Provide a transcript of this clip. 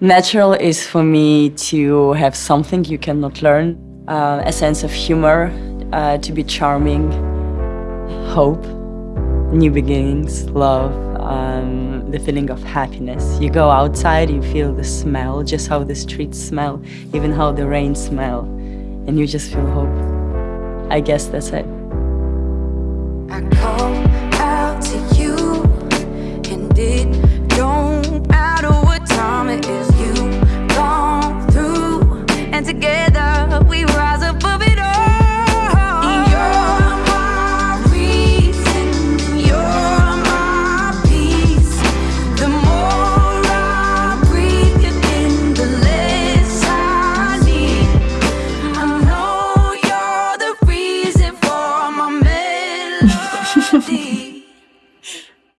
Natural is for me to have something you cannot learn, uh, a sense of humor, uh, to be charming, hope, new beginnings, love, um, the feeling of happiness. You go outside, you feel the smell, just how the streets smell, even how the rain smell, and you just feel hope. I guess that's it. 哼哼哼